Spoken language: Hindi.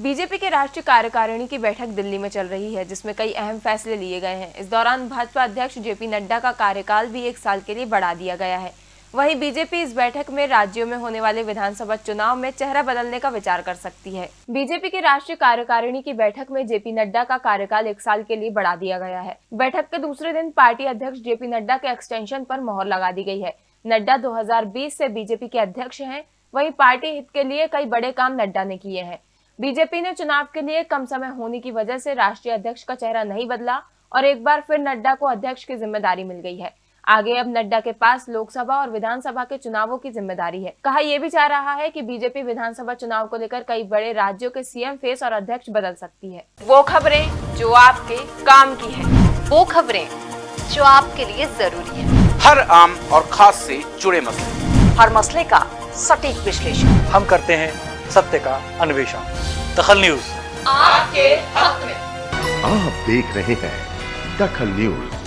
बीजेपी के राष्ट्रीय कार्यकारिणी की बैठक दिल्ली में चल रही है, जिसमें कई अहम फैसले लिए गए हैं। इस दौरान भाजपा अध्यक्ष जेपी नड्डा का कार्यकाल भी एक साल के लिए बढ़ा दिया गया है। वहीं बीजेपी इस बैठक में राज्यों में होने वाले विधानसभा चुनाव में चेहरा बदलने का विचार कर सकती है। बीजेपी के राष्ट्रीय कार्यकारिणी की बैठक में जेपी नड्डा का कार्यकाल एक साल के लिए बढ़ा दिया गया है। बैठक के दूसरे दिन पार्टी अध्यक्ष जेपी नड्डा के एक्सटेंशन पर मोहर लगा दी गई है। नड्डा 2020 से बीजेपी के अध्यक्ष हैं, वहीं पार्टी हित के लिए कई बड़े काम नड्डा ने किए हैं। बीजेपी ने चुनाव के लिए कम समय होने की वजह से राष्ट्रीय अध्यक्ष का चेहरा नहीं बदला और एक बार फिर नड्डा को अध्यक्ष की ज़िम्मेदारी मिल गई है। आगे अब नड्डा के पास लोकसभा और विधानसभा के चुनावों की ज़िम्मेदारी है। कहा यह भी चाह रहा है कि बीजेपी विधानसभा चुनाव को लेकर कई बड़े राज्यों के सीएम फेस और अध्यक्ष बदल सकती है। वो खबरें जो आपके काम की है। वो खबरें जो आपके लिए ज़रूरी है। हर आम और खास से जुड़े मसले। हर मसले का सटीक विश्लेषण। हम करते हैं सत्य का अन्वेषण। दखल न्यूज़। आपके हक में। आप देख रहे हैं दखल न्यूज़।